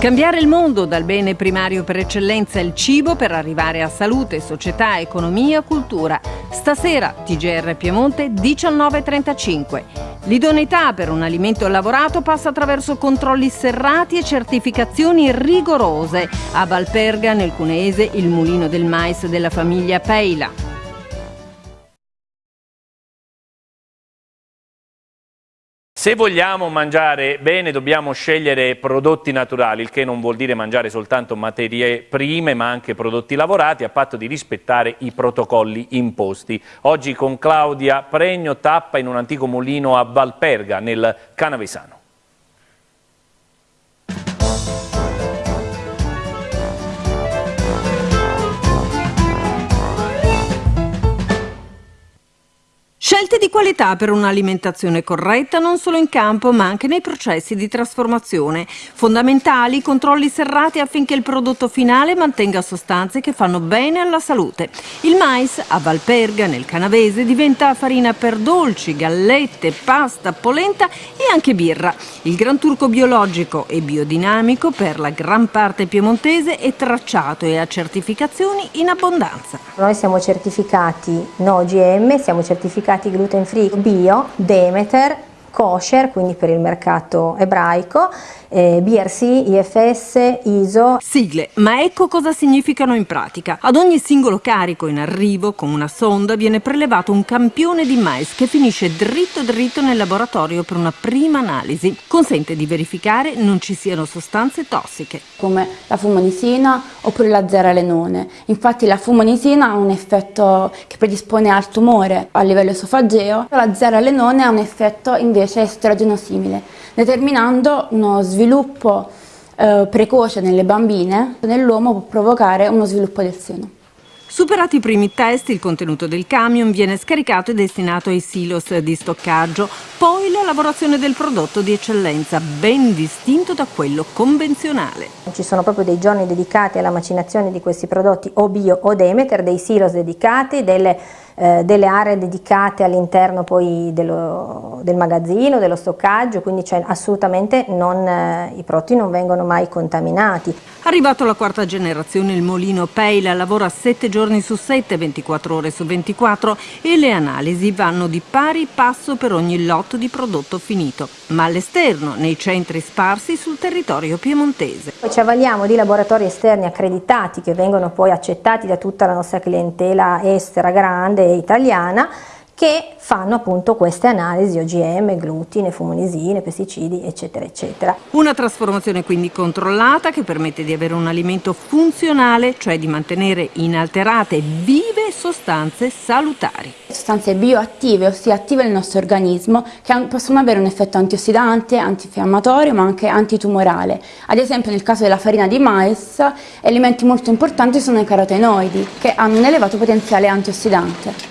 Cambiare il mondo dal bene primario per eccellenza il cibo per arrivare a salute, società, economia, cultura. Stasera TGR Piemonte 19.35. L'idoneità per un alimento lavorato passa attraverso controlli serrati e certificazioni rigorose. A Valperga, nel Cuneese, il mulino del mais della famiglia Peila. Se vogliamo mangiare bene dobbiamo scegliere prodotti naturali, il che non vuol dire mangiare soltanto materie prime ma anche prodotti lavorati a patto di rispettare i protocolli imposti. Oggi con Claudia Pregno tappa in un antico mulino a Valperga nel Canavesano. Scelte di qualità per un'alimentazione corretta non solo in campo ma anche nei processi di trasformazione. Fondamentali controlli serrati affinché il prodotto finale mantenga sostanze che fanno bene alla salute. Il mais a Valperga, nel Canavese, diventa farina per dolci, gallette, pasta, polenta e anche birra. Il Gran Turco biologico e biodinamico per la gran parte piemontese è tracciato e ha certificazioni in abbondanza. Noi siamo certificati no OGM, siamo certificati certificati gluten free bio, Demeter, kosher, quindi per il mercato ebraico, eh, BRC, IFS, ISO. Sigle, ma ecco cosa significano in pratica. Ad ogni singolo carico in arrivo con una sonda viene prelevato un campione di mais che finisce dritto dritto nel laboratorio per una prima analisi. Consente di verificare non ci siano sostanze tossiche. Come la fumonisina oppure la zeralenone. Infatti la fumonisina ha un effetto che predispone al tumore a livello esofageo, la zeralenone ha un effetto invece estrogeno simile, determinando uno sviluppo sviluppo eh, precoce nelle bambine, nell'uomo può provocare uno sviluppo del seno. Superati i primi test, il contenuto del camion viene scaricato e destinato ai silos di stoccaggio, poi la lavorazione del prodotto di eccellenza, ben distinto da quello convenzionale. Ci sono proprio dei giorni dedicati alla macinazione di questi prodotti o bio o Demeter, dei silos dedicati, delle eh, delle aree dedicate all'interno poi dello, del magazzino, dello stoccaggio, quindi cioè, assolutamente non, eh, i prodotti non vengono mai contaminati. Arrivato alla quarta generazione il Molino Peila lavora 7 giorni su 7, 24 ore su 24 e le analisi vanno di pari passo per ogni lotto di prodotto finito, ma all'esterno, nei centri sparsi sul territorio piemontese. Poi ci avvaliamo di laboratori esterni accreditati che vengono poi accettati da tutta la nostra clientela estera grande italiana che fanno appunto queste analisi OGM, glutine, fumonisine, pesticidi eccetera eccetera. Una trasformazione quindi controllata che permette di avere un alimento funzionale, cioè di mantenere inalterate vive sostanze salutari. Sostanze bioattive, ossia attive nel nostro organismo, che possono avere un effetto antiossidante, antinfiammatorio ma anche antitumorale. Ad esempio nel caso della farina di mais, elementi molto importanti sono i carotenoidi, che hanno un elevato potenziale antiossidante.